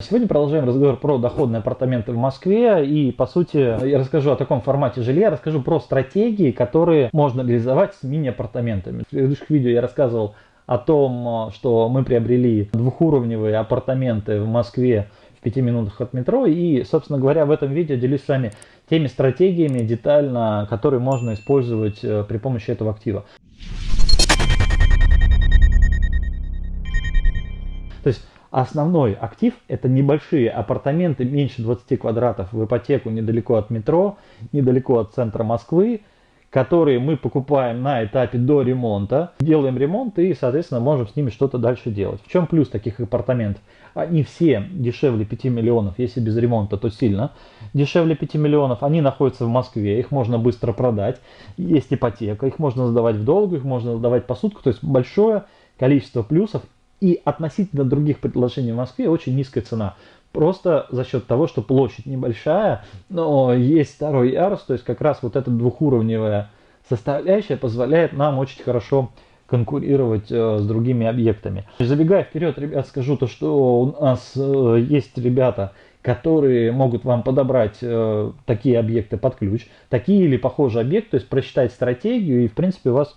Сегодня продолжаем разговор про доходные апартаменты в Москве и по сути я расскажу о таком формате жилья, расскажу про стратегии, которые можно реализовать с мини-апартаментами. В предыдущих видео я рассказывал о том, что мы приобрели двухуровневые апартаменты в Москве в пяти минутах от метро и собственно говоря в этом видео делюсь с вами теми стратегиями детально, которые можно использовать э, при помощи этого актива. То есть Основной актив это небольшие апартаменты меньше 20 квадратов в ипотеку недалеко от метро, недалеко от центра Москвы, которые мы покупаем на этапе до ремонта, делаем ремонт и, соответственно, можем с ними что-то дальше делать. В чем плюс таких апартаментов? Они все дешевле 5 миллионов, если без ремонта, то сильно. Дешевле 5 миллионов, они находятся в Москве, их можно быстро продать, есть ипотека, их можно сдавать в долгу, их можно сдавать по сутку, то есть большое количество плюсов и относительно других предложений в Москве очень низкая цена. Просто за счет того, что площадь небольшая, но есть второй ярус, то есть как раз вот эта двухуровневая составляющая позволяет нам очень хорошо конкурировать э, с другими объектами. Забегая вперед, ребят, скажу то, что у нас э, есть ребята, которые могут вам подобрать э, такие объекты под ключ, такие или похожие объекты, то есть просчитать стратегию и в принципе у вас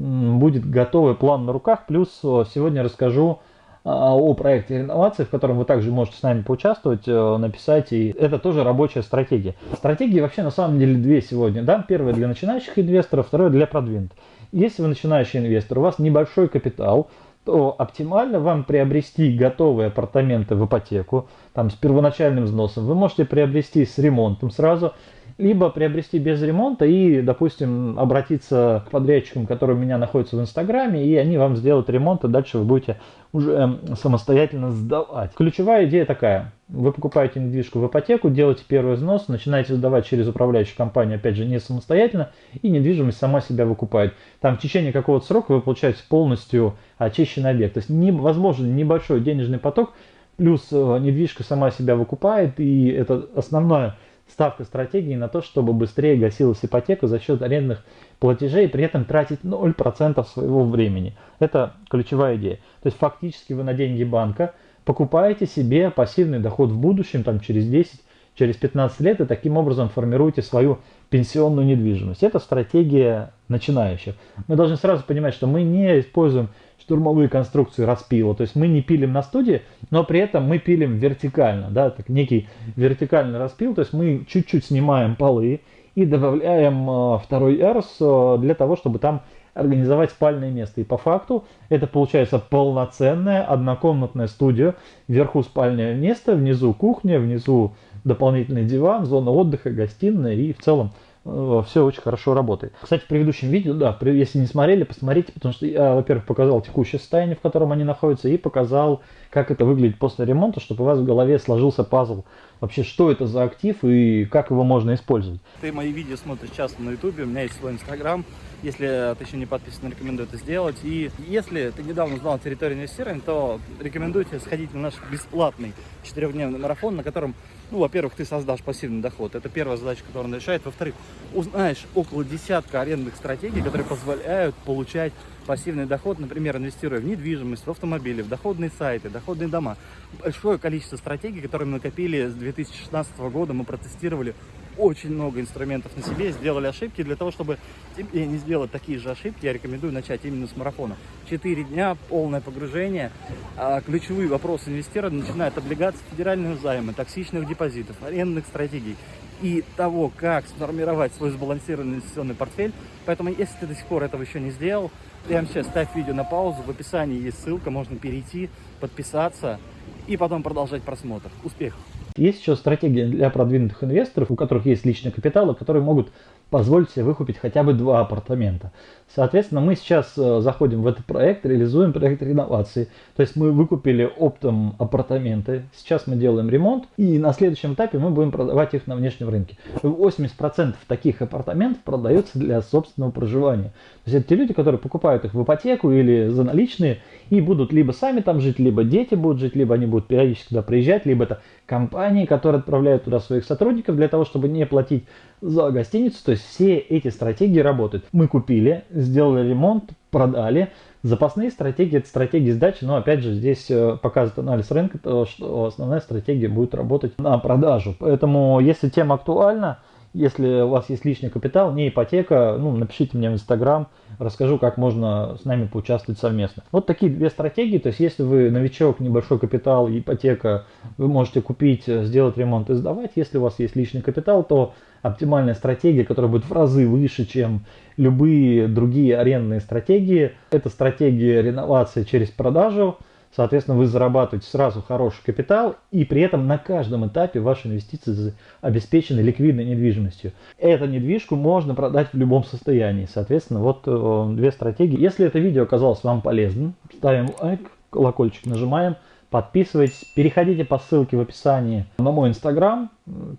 будет готовый план на руках. Плюс сегодня расскажу а, о проекте реновации, в котором вы также можете с нами поучаствовать, э, написать. И это тоже рабочая стратегия. Стратегии вообще на самом деле две сегодня. Да? Первая для начинающих инвесторов, вторая для продвинутых. Если вы начинающий инвестор, у вас небольшой капитал, то оптимально вам приобрести готовые апартаменты в ипотеку, там с первоначальным взносом. Вы можете приобрести с ремонтом сразу, либо приобрести без ремонта и, допустим, обратиться к подрядчикам, которые у меня находятся в Инстаграме, и они вам сделают ремонт, и дальше вы будете уже эм, самостоятельно сдавать. Ключевая идея такая. Вы покупаете недвижку в ипотеку, делаете первый взнос, начинаете сдавать через управляющую компанию, опять же, не самостоятельно, и недвижимость сама себя выкупает. Там в течение какого-то срока вы получаете полностью очищенный объект. То есть невозможен небольшой денежный поток, плюс э, недвижка сама себя выкупает, и это основное ставка стратегии на то, чтобы быстрее гасилась ипотека за счет арендных платежей, при этом тратить 0% своего времени. Это ключевая идея. То есть фактически вы на деньги банка покупаете себе пассивный доход в будущем, там через 10, через 15 лет, и таким образом формируете свою пенсионную недвижимость. Это стратегия начинающих. Мы должны сразу понимать, что мы не используем штурмовые конструкции распила. То есть мы не пилим на студии, но при этом мы пилим вертикально, да, так некий вертикальный распил. То есть мы чуть-чуть снимаем полы и добавляем э, второй эрс э, для того, чтобы там организовать спальное место. И по факту это получается полноценная однокомнатная студия. Вверху спальное место, внизу кухня, внизу дополнительный диван, зона отдыха, гостиная и в целом Э, все очень хорошо работает. Кстати, в предыдущем видео, да, если не смотрели, посмотрите, потому что я, во-первых, показал текущее состояние, в котором они находятся, и показал, как это выглядит после ремонта, чтобы у вас в голове сложился пазл. Вообще, что это за актив и как его можно использовать. Ты мои видео смотришь часто на ютубе, у меня есть свой инстаграм. Если ты еще не подписан, рекомендую это сделать. И если ты недавно узнал территорию инвестирования, то рекомендую тебе сходить на наш бесплатный четырехдневный марафон, на котором ну, во-первых, ты создашь пассивный доход. Это первая задача, которую он решает. Во-вторых, узнаешь около десятка арендных стратегий, которые позволяют получать пассивный доход, например, инвестируя в недвижимость, в автомобили, в доходные сайты, доходные дома. Большое количество стратегий, которые мы накопили с 2016 года, мы протестировали очень много инструментов на себе, сделали ошибки. Для того, чтобы тебе не сделать такие же ошибки, я рекомендую начать именно с марафона. Четыре дня, полное погружение. А ключевые вопросы инвестирования начинают облигации федерального займа, токсичных депозитов, арендных стратегий и того, как сформировать свой сбалансированный инвестиционный портфель. Поэтому, если ты до сих пор этого еще не сделал, прямо сейчас ставь видео на паузу, в описании есть ссылка, можно перейти, подписаться и потом продолжать просмотр. Успехов! Есть еще стратегия для продвинутых инвесторов, у которых есть личный капитал, которые могут позволить себе выкупить хотя бы два апартамента. Соответственно, мы сейчас э, заходим в этот проект, реализуем проект реновации. То есть мы выкупили оптом апартаменты, сейчас мы делаем ремонт, и на следующем этапе мы будем продавать их на внешнем рынке. 80% таких апартаментов продается для собственного проживания. То есть это те люди, которые покупают их в ипотеку или за наличные, и будут либо сами там жить, либо дети будут жить, либо они будут периодически туда приезжать, либо это компании, которые отправляют туда своих сотрудников для того, чтобы не платить за гостиницу. То есть все эти стратегии работают. Мы купили, сделали ремонт, продали, Запасные стратегии – это стратегии сдачи, но опять же здесь э, показывает анализ рынка, то, что основная стратегия будет работать на продажу. Поэтому если тема актуальна, если у вас есть лишний капитал, не ипотека, ну, напишите мне в Инстаграм, расскажу, как можно с нами поучаствовать совместно. Вот такие две стратегии, то есть если вы новичок, небольшой капитал, ипотека, вы можете купить, сделать ремонт и сдавать. Если у вас есть личный капитал, то оптимальная стратегия, которая будет в разы выше, чем любые другие арендные стратегии, это стратегия реновации через продажу – Соответственно, вы зарабатываете сразу хороший капитал, и при этом на каждом этапе ваши инвестиции обеспечены ликвидной недвижимостью. Эту недвижку можно продать в любом состоянии. Соответственно, вот э, две стратегии. Если это видео оказалось вам полезным, ставим лайк, колокольчик нажимаем, подписывайтесь, переходите по ссылке в описании на мой инстаграм,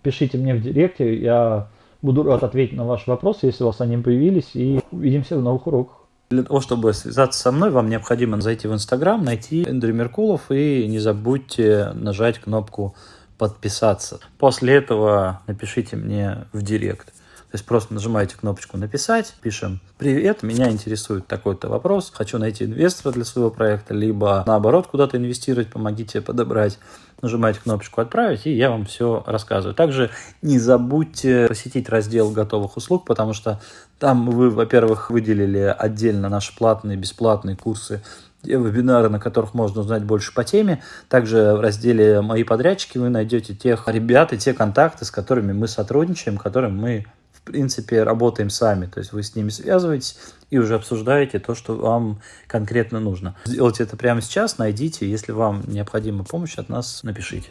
пишите мне в директе, я буду рад ответить на ваши вопросы, если у вас они появились, и увидимся в новых уроках. Для того, чтобы связаться со мной, вам необходимо зайти в Инстаграм, найти Эндрю Меркулов и не забудьте нажать кнопку подписаться. После этого напишите мне в директ. То есть просто нажимаете кнопочку «Написать», пишем «Привет, меня интересует такой-то вопрос, хочу найти инвестора для своего проекта», либо наоборот куда-то инвестировать, помогите подобрать. Нажимаете кнопочку «Отправить», и я вам все рассказываю. Также не забудьте посетить раздел готовых услуг, потому что там вы, во-первых, выделили отдельно наши платные, бесплатные курсы вебинары, на которых можно узнать больше по теме. Также в разделе «Мои подрядчики» вы найдете тех ребят и те контакты, с которыми мы сотрудничаем, которым мы в принципе, работаем сами. То есть вы с ними связываетесь и уже обсуждаете то, что вам конкретно нужно. Сделайте это прямо сейчас, найдите. Если вам необходима помощь от нас, напишите.